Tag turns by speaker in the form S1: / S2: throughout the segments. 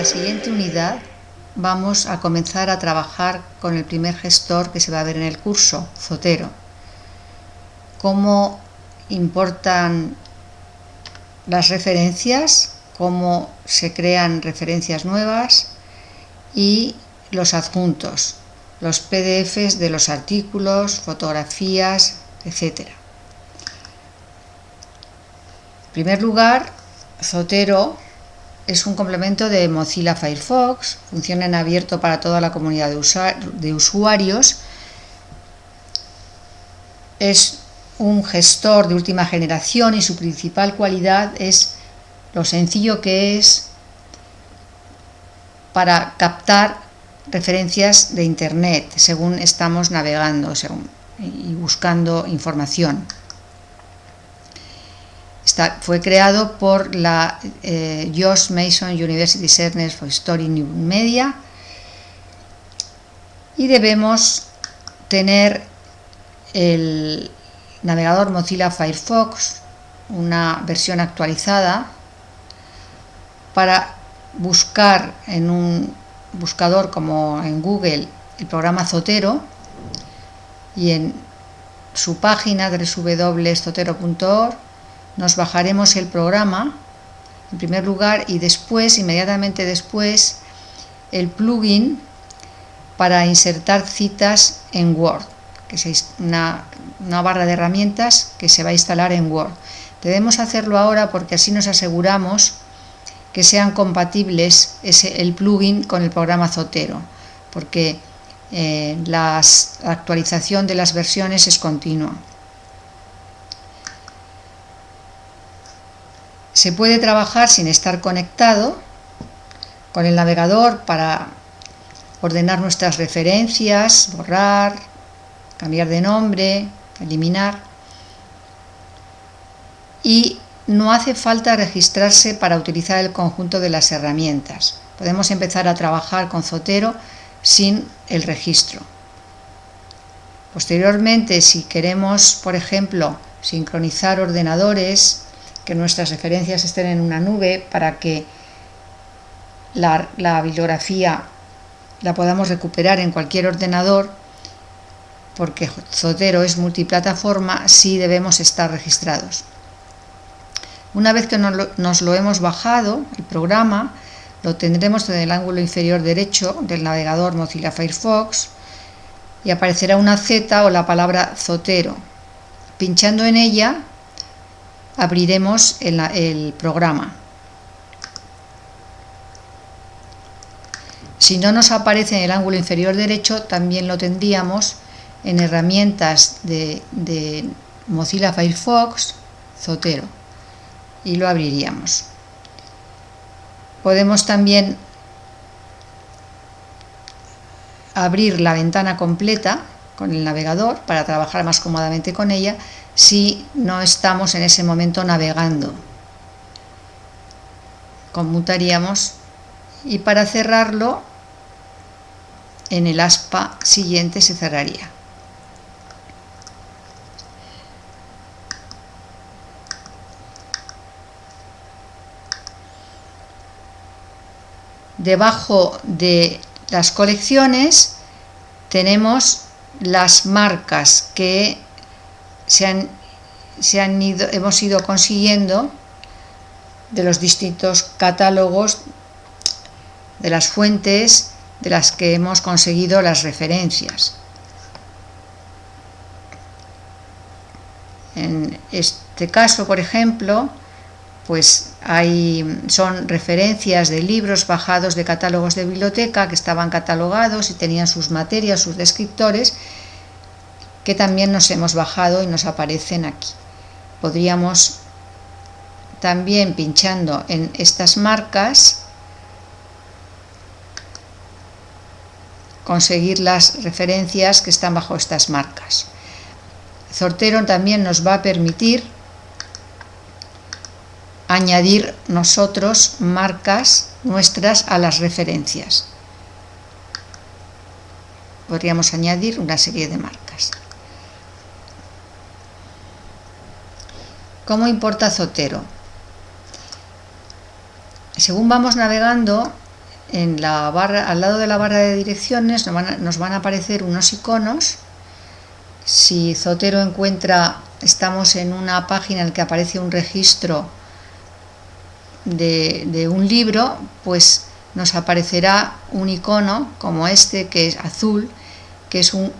S1: la siguiente unidad vamos a comenzar a trabajar con el primer gestor que se va a ver en el curso, Zotero. Cómo importan las referencias, cómo se crean referencias nuevas y los adjuntos, los PDFs de los artículos, fotografías, etc. En primer lugar, Zotero es un complemento de Mozilla Firefox, funciona en abierto para toda la comunidad de, usuarios, es un gestor de última generación y su principal cualidad es lo sencillo que es para captar referencias de internet según estamos navegando y buscando información fue creado por la eh, George Mason University Center for Story New Media. Y debemos tener el navegador Mozilla Firefox, una versión actualizada, para buscar en un buscador como en Google el programa Zotero y en su página www.zotero.org nos bajaremos el programa en primer lugar y después, inmediatamente después, el plugin para insertar citas en Word, que es una, barra de herramientas que se va a instalar en Word. Debemos hacerlo ahora porque así nos aseguramos que sean compatibles el plugin con el programa Zotero, porque eh, la actualización de las versiones es continua. Se puede trabajar sin estar conectado con el navegador para ordenar nuestras referencias, borrar, cambiar de nombre, eliminar. Y no hace falta registrarse para utilizar el conjunto de las herramientas. Podemos empezar a trabajar con Zotero sin el registro. Posteriormente, si queremos, por ejemplo, sincronizar ordenadores, que nuestras referencias estén en una nube para que la, bibliografía la podamos recuperar en cualquier ordenador, porque Zotero es multiplataforma, sí debemos estar registrados. Una vez que nos lo, hemos bajado, el programa, lo tendremos en el ángulo inferior derecho del navegador Mozilla Firefox y aparecerá una Z o la palabra Zotero. Pinchando en ella abriremos el, programa. Si no nos aparece en el ángulo inferior derecho, también lo tendríamos en herramientas de, Mozilla Firefox, Zotero, y lo abriríamos. Podemos también abrir la ventana completa con el navegador para trabajar más cómodamente con ella si no estamos en ese momento navegando. Conmutaríamos y para cerrarlo en el aspa siguiente se cerraría. Debajo de las colecciones tenemos las marcas que se han, se han ido, hemos ido consiguiendo de los distintos catálogos de las fuentes de las que hemos conseguido las referencias. En este caso, por ejemplo, pues hay, son referencias de libros bajados de catálogos de biblioteca que estaban catalogados y tenían sus materias, sus descriptores, que también nos hemos bajado y nos aparecen aquí. Podríamos también pinchando en estas marcas conseguir las referencias que están bajo estas marcas. Zortero también nos va a permitir añadir nosotros marcas nuestras a las referencias. Podríamos añadir una serie de marcas. ¿Cómo importa Zotero? Según vamos navegando, en la barra, al lado de la barra de direcciones nos van a, aparecer unos iconos. Si Zotero encuentra, estamos en una página en la que aparece un registro de, un libro, pues nos aparecerá un icono como este que es azul, que es un,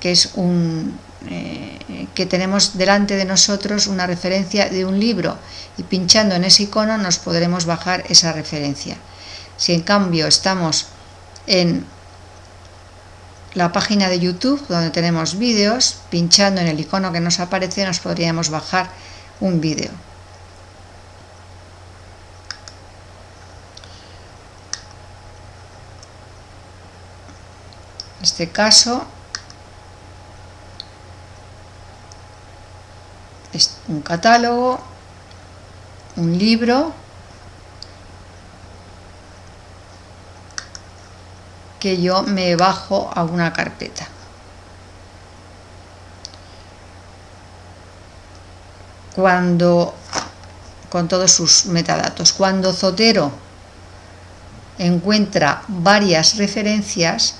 S1: que es un eh, que tenemos delante de nosotros una referencia de un libro y pinchando en ese icono nos podremos bajar esa referencia. Si en cambio estamos en la página de YouTube donde tenemos vídeos, pinchando en el icono que nos aparece nos podríamos bajar un vídeo. Este caso es un catálogo, un libro que yo me bajo a una carpeta. Cuando, con todos sus metadatos, cuando Zotero encuentra varias referencias,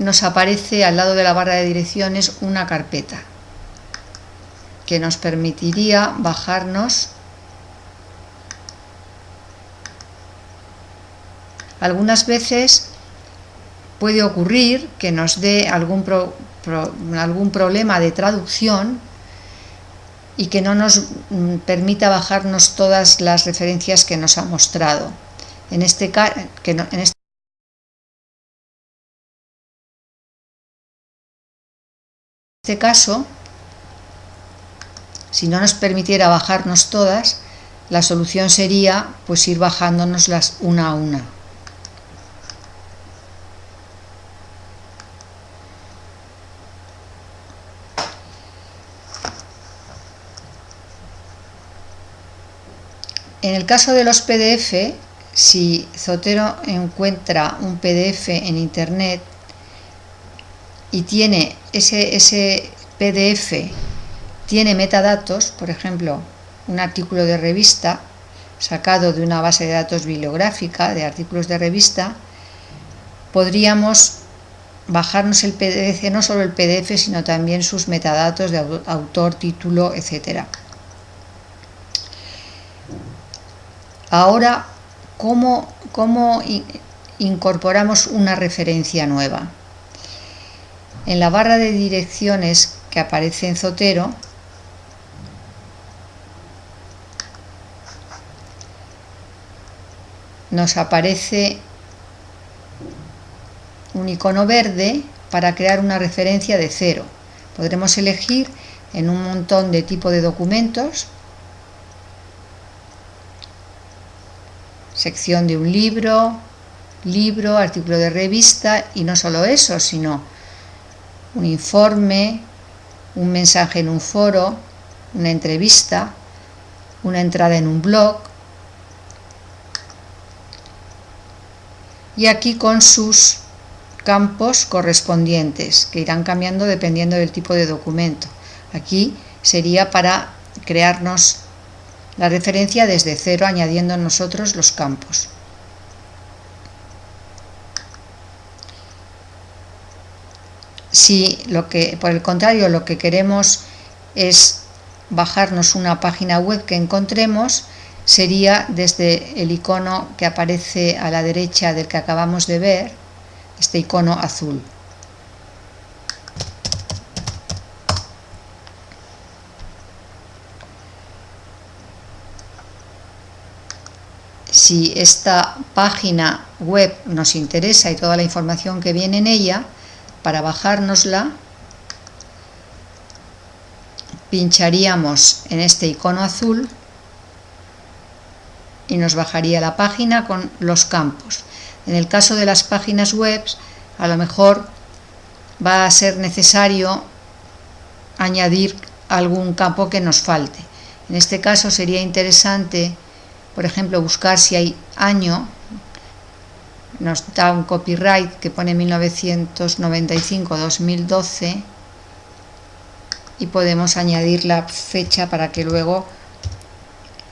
S1: nos aparece al lado de la barra de direcciones una carpeta que nos permitiría bajarnos algunas veces puede ocurrir que nos dé algún, algún problema de traducción y que no nos mm, permita bajarnos todas las referencias que nos ha mostrado. En este, que este este caso, si no nos permitiera bajarnos todas, la solución sería pues ir bajándonoslas una a una. En el caso de los PDF, si Zotero encuentra un PDF en Internet y tiene ese, ese PDF, tiene metadatos, por ejemplo, un artículo de revista sacado de una base de datos bibliográfica de artículos de revista, podríamos bajarnos el PDF, no solo el PDF, sino también sus metadatos de autor, título, etcétera. Ahora, ¿cómo, incorporamos una referencia nueva? En la barra de direcciones que aparece en Zotero, nos aparece un icono verde para crear una referencia de cero. Podremos elegir en un montón de tipo de documentos sección de un libro, libro, artículo de revista y no solo eso, sino un informe, un mensaje en un foro, una entrevista, una entrada en un blog y aquí con sus campos correspondientes que irán cambiando dependiendo del tipo de documento. Aquí sería para crearnos la referencia desde cero añadiendo nosotros los campos. Si lo que, por el contrario, lo que queremos es bajarnos una página web que encontremos, sería desde el icono que aparece a la derecha del que acabamos de ver, este icono azul. si esta página web nos interesa y toda la información que viene en ella, para bajárnosla, pincharíamos en este icono azul y nos bajaría la página con los campos. En el caso de las páginas web, a lo mejor va a ser necesario añadir algún campo que nos falte. En este caso sería interesante por ejemplo, buscar si hay año, nos da un copyright que pone 1995-2012 y podemos añadir la fecha para que luego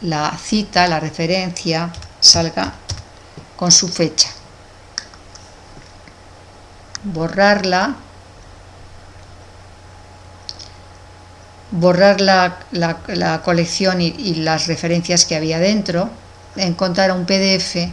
S1: la cita, la referencia, salga con su fecha. Borrarla. Borrar la, colección y, y las referencias que había dentro. Encontrar un PDF